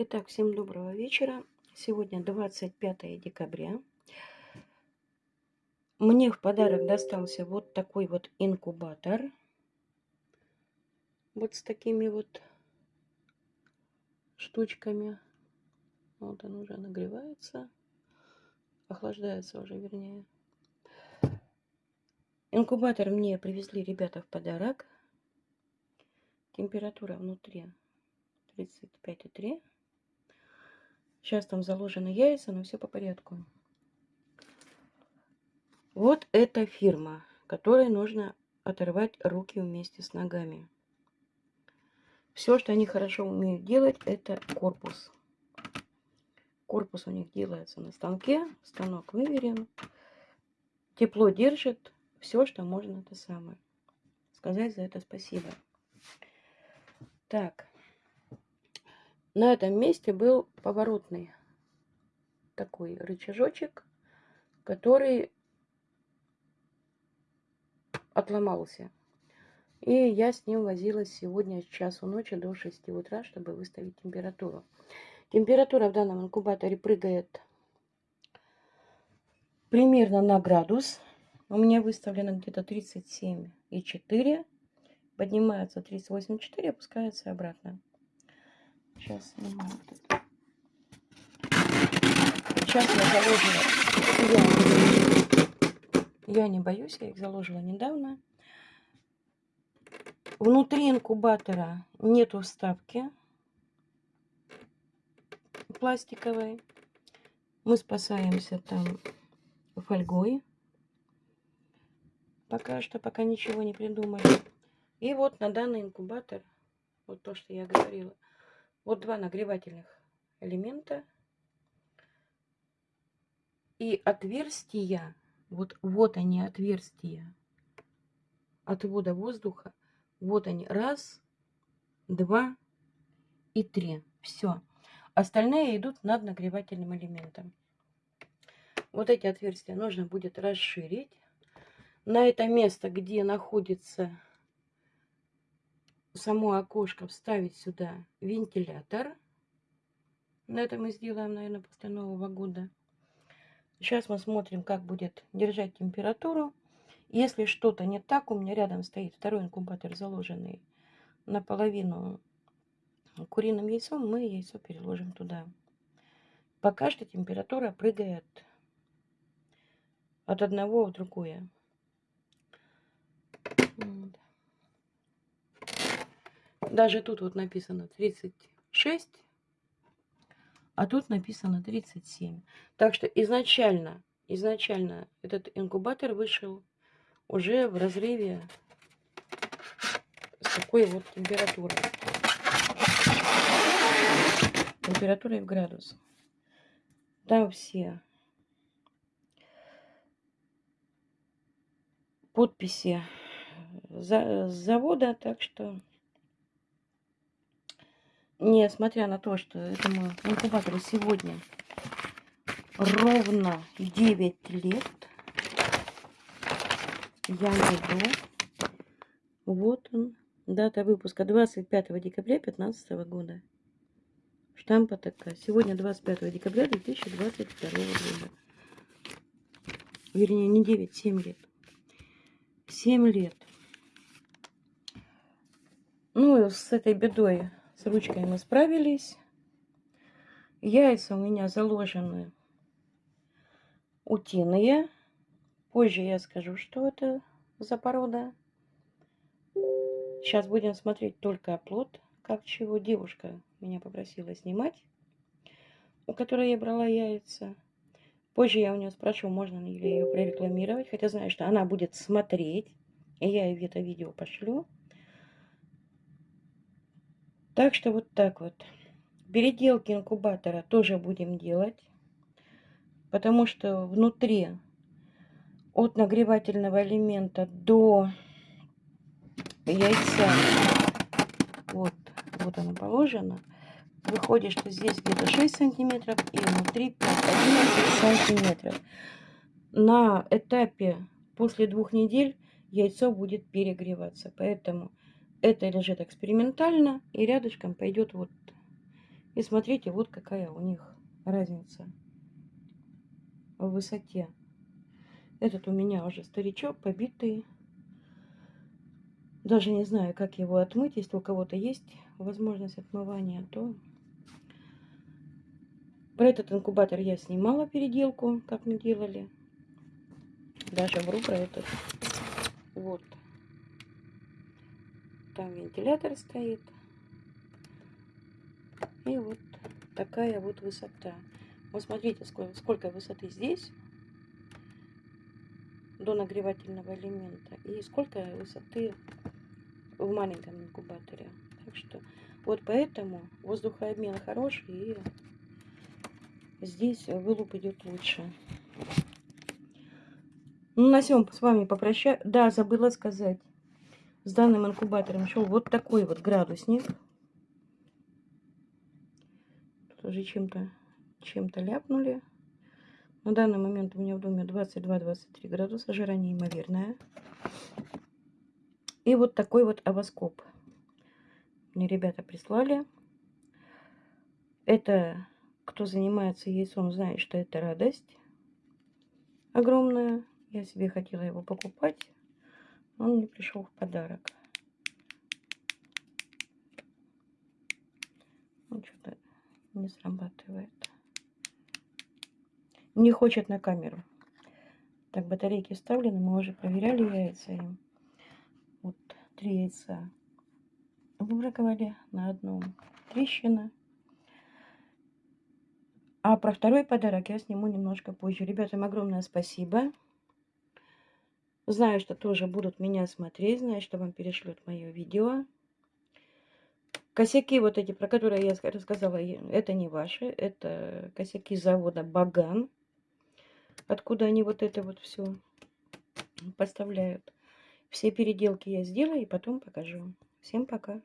Итак, всем доброго вечера. Сегодня 25 декабря. Мне в подарок достался вот такой вот инкубатор. Вот с такими вот штучками. Вот он уже нагревается. Охлаждается уже, вернее. Инкубатор мне привезли ребята в подарок. Температура внутри 35,3. Сейчас там заложены яйца, но все по порядку. Вот эта фирма, которой нужно оторвать руки вместе с ногами. Все, что они хорошо умеют делать, это корпус. Корпус у них делается на станке. Станок выверен. Тепло держит. Все, что можно, это самое. Сказать за это спасибо. Так. На этом месте был поворотный такой рычажочек, который отломался. И я с ним возилась сегодня с часу ночи до 6 утра, чтобы выставить температуру. Температура в данном инкубаторе прыгает примерно на градус. У меня выставлено где-то 37,4. Поднимается 38,4, опускается обратно. Сейчас снимаю вот это. Сейчас я заложила. Я, я не боюсь, я их заложила недавно. Внутри инкубатора нету вставки пластиковой. Мы спасаемся там фольгой. Пока что, пока ничего не придумали. И вот на данный инкубатор, вот то, что я говорила, вот два нагревательных элемента. И отверстия, вот, вот они отверстия отвода воздуха. Вот они, раз, два и три. Все. Остальные идут над нагревательным элементом. Вот эти отверстия нужно будет расширить. На это место, где находится само окошко вставить сюда вентилятор. На это мы сделаем, наверное, после Нового года. Сейчас мы смотрим, как будет держать температуру. Если что-то не так, у меня рядом стоит второй инкубатор, заложенный наполовину куриным яйцом, мы яйцо переложим туда. Пока что температура прыгает от одного в другое. Даже тут вот написано 36, а тут написано 37. Так что изначально, изначально этот инкубатор вышел уже в разрыве с такой вот температурой. Температурой в градус. Там все подписи завода, так что несмотря на то, что этому инкубатору сегодня ровно 9 лет, я найду. Вот он. Дата выпуска 25 декабря 2015 года. Штампа такая. Сегодня 25 декабря 2022 года. Вернее, не 9, 7 лет. 7 лет. Ну, с этой бедой ручкой мы справились. Яйца у меня заложены утиные. Позже я скажу, что это за порода. Сейчас будем смотреть только оплот, как чего девушка меня попросила снимать, у которой я брала яйца. Позже я у нее спрошу, можно ли ее прорекламировать, хотя знаю, что она будет смотреть, и я ей это видео пошлю. Так что вот так вот. Переделки инкубатора тоже будем делать. Потому что внутри от нагревательного элемента до яйца, вот, вот оно положено, выходит, что здесь где-то 6 сантиметров и внутри 11 сантиметров. На этапе после двух недель яйцо будет перегреваться. Поэтому это лежит экспериментально, и рядышком пойдет вот И смотрите, вот какая у них разница в высоте. Этот у меня уже старичок, побитый. Даже не знаю, как его отмыть. Если у кого-то есть возможность отмывания, то... Про этот инкубатор я снимала переделку, как мы делали. Даже вру про этот. Вот. Там вентилятор стоит. И вот такая вот высота. Вот смотрите, сколько, сколько высоты здесь до нагревательного элемента и сколько высоты в маленьком инкубаторе. Так что вот поэтому воздухообмен хороший и здесь вылуп идет лучше. Ну, на всем с вами попрощаюсь. Да, забыла сказать. С данным инкубатором шел вот такой вот градусник. Тоже чем-то чем-то ляпнули. На данный момент у меня в доме 22-23 градуса, жара неимоверная. И вот такой вот авоскоп. Мне ребята прислали. Это, кто занимается яйцом, знает, что это радость огромная. Я себе хотела его покупать. Он мне пришел в подарок. Ну, что-то не срабатывает. Не хочет на камеру. Так, батарейки вставлены. Мы уже проверяли яйца им. Вот три яйца выбраковали на одном трещина. А про второй подарок я сниму немножко позже. Ребятам огромное спасибо. Знаю, что тоже будут меня смотреть, знаю, что вам перешлют мое видео. Косяки вот эти, про которые я рассказала, это не ваши. Это косяки завода Баган. Откуда они вот это вот все поставляют. Все переделки я сделаю и потом покажу. Всем пока.